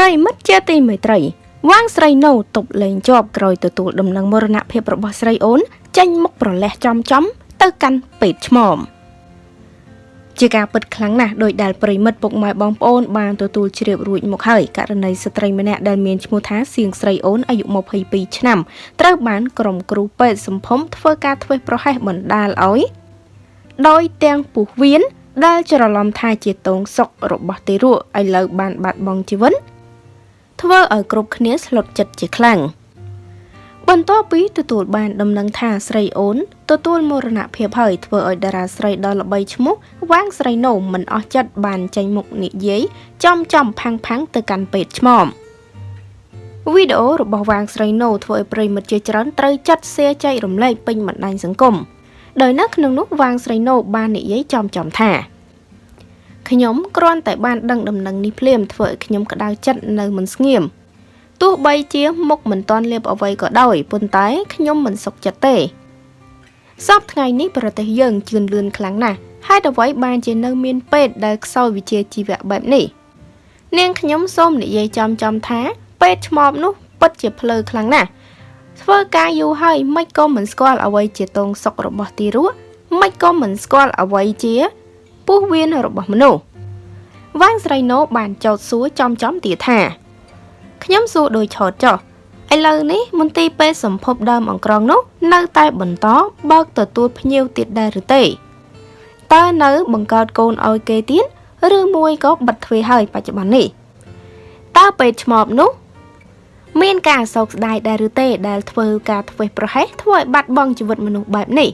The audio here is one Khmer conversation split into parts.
ប្រិមិត្តជាទីមេត្រីវាងស្រីណូទប់លេងជាប់ក្រោយទទួលដំណឹងមរណភាពរបស់ស្រីអូន ចេញមុខប្រលេះចំចំ ទៅកាន់ពេទ្យឆ្មមជាការពិតខ្លាំងណាស់ដោយដែលប្រិមិត្តពុកម៉ែបងប្អូនបានទទួលជ្រាបរួចមកហើយករណីស្ត្រីម្នាក់ដែលមានឈ្មោះថាសៀងស្រីអូនអាយុ22ឆ្នាំត្រូវបានក្រុមគ្រូពេទ្យសម្ភុំធ្វើការធ្វេសប្រហែសបណ្ដាលឲ្យដោយទាំងពុះវៀនដែលច្រឡំថាជាតងសុករបស់ទារកឥឡូវបានបាត់បង់ជីវិត ធ្វើឲ្យគ្រប់គ្នាស្លុតចិត្តជាខ្លាំងបន្ទាប់ពីទទួលបានដំណឹងថាស្រីអូនទទួលមរណភាពហើយធ្វើឲ្យតារាស្រីដ៏ល្បីឈ្មោះវាងស្រីណូមិនអស់ចិត្តបានចេញមុខនិយាយចំចំផាំងផាំងទៅកាន់ពេទ្យឆ្មមវីដេអូរបស់វាងស្រីណូធ្វើឲ្យប្រិមិត្តជាច្រើនត្រូវចាត់ share ចែករំលែកពេញបណ្ដាញសង្គមដោយនៅក្នុងនោះវាងស្រីណូបាននិយាយចំចំថា ខ្ញុំគ្រាន់តែបានដឹងដំណឹងនេះភ្លាមធ្វើឲ្យខ្ញុំក្តៅចិត្តនៅមិនស្ងៀមទោះបីជាមុខមិនតាន់លៀបអ្វីក៏ដោយប៉ុន្តែខ្ញុំមិនសុខចិត្តទេសពថ្ងៃនេះប្រទេសយើងជឿនលឿនខ្លាំងណាស់ហេតុអ្វីបានជានៅមានពេទ្យដែលខ្សោយវិជ្ជាជីវៈបែបនេះនាងខ្ញុំសូមនិយាយចំចំថាពេទ្យឆ្មបនោះពិតជាភ្លើខ្លាំងណាស់ធ្វើការយូរហើយមិនក៏មិនស្គាល់អ្វីជាតងសុករបស់ទីរស់មិនក៏មិនស្គាល់អ្វីជា ពោះវៀនរបស់មនុស្សវាងស្រីណូបានចោទសួរចំចំទៀតថាខ្ញុំសួរដោយឆោតចុះឥឡូវនេះមន្ទីរពេទ្យសម្ភពដើមអង្ក្រងនោះ នៅតែបន្តបើកទទួលភ្ញៀវទៀតដែរឬទេតើនៅ បង្កើតកូនឲ្យគេទៀតឬមួយក៏បិទទ្វារហើយបច្ចុប្បន្ននេះតើពេទ្យឆ្មបនោះ មានការសោកស្ដាយដែរឬទេដែលធ្វើការធ្វេសប្រហែសធ្វើឲ្យបាត់បង់ជីវិតមនុស្សបែបនេះ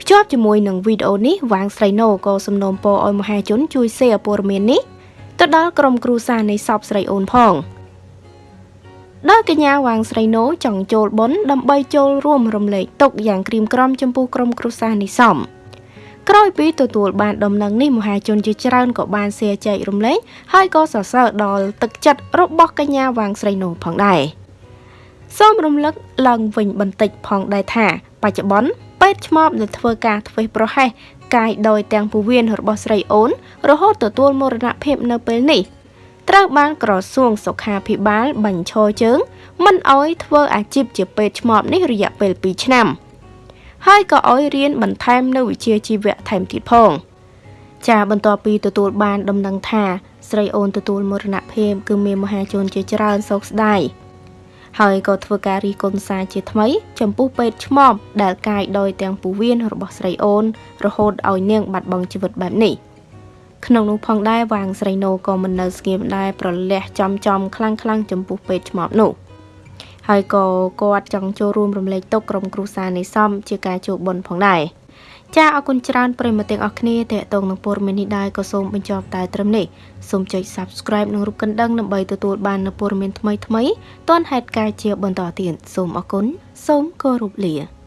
ភ្ជាប់ជាមួយនឹងវីដេអូនេះវាងស្រីណូក៏សំណូមពរឲ្យមហាជនជួយ share ព័ត៌មាននេះទៅដល់ក្រុមគ្រួសារនៃសពស្រីអូនផងដោយកញ្ញាវាងស្រីណូចង់ចូលបុណ្យដើម្បីចូលរួមរំលែកទុកយ៉ាងក្រៀមក្រំចំពោះក្រុមគ្រួសារនេះសមក្រោយពីទទួលបានដំណឹងនេះមហាជនជាច្រើនក៏បានសៀចែករំលែកហើយក៏សរសើរដល់ទឹកចិត្តរបស់កញ្ញាវាងស្រីណូផងដែរសូមរំលឹកឡើងវិញបន្តិចផងដែរថា បច្ចុប្បន្ន ពេទ្យឆ្មបដែលធ្វើការធ្វេសប្រហែសកាយដោយទាំងពវៀនរបស់ស្រីអូន រហូតទទួលមរណភាពនៅពេលនេះត្រូវបានក្រសួងសុខាភិបាលបញ្ឈរជើង មិនអោយធ្វើអាជីពជាពេទ្យឆ្មបនេះរយៈពេល2ឆ្នាំ ហើយក៏អោយរៀនបន្ថែមនៅវិជ្ជាជីវៈថែមទៀតផង ចាបន្ទាប់ពីទទួលបានដំណឹងថា ស្រីអូនទទួលមរណភាពគឺមានមហាជនជាច្រើនសោកស្ដាយ ហើយក៏ធ្វើការរីកុនសាជាថ្មី ចំពោះពេទ្យឆ្មបដែលកាយដោយទាំងពូវៀនរបស់ស្រីអូន រហូតឲ្យនាងបាត់បង់ជីវិតបែបនេះក្នុងនោះផងដែរវាងស្រីណូក៏មិននៅស្ងៀមដែរប្រលះចំចំខ្លាំងខ្លាំងចំពោះពេទ្យឆ្មបនោះហើយក៏គាត់ចង់ចូលរួមរំលែកទុកក្រុមគ្រួសារនៃសំជាការជួបបុណ្យផងដែរ ចាអរគុណច្រើនប្រិយមិត្តទាំងអស់គ្នាតេតងនឹងព័ត៌មាននេះដែរក៏សូមបញ្ចប់តែត្រឹមនេះសូមចុច Subscribe និងរូបកណ្ដឹងដើម្បីទទួលបាននូវព័ត៌មានថ្មីៗទាន់ហេតុការណ៍ជាបន្តទៀតសូមអរគុណសូមគោរពលា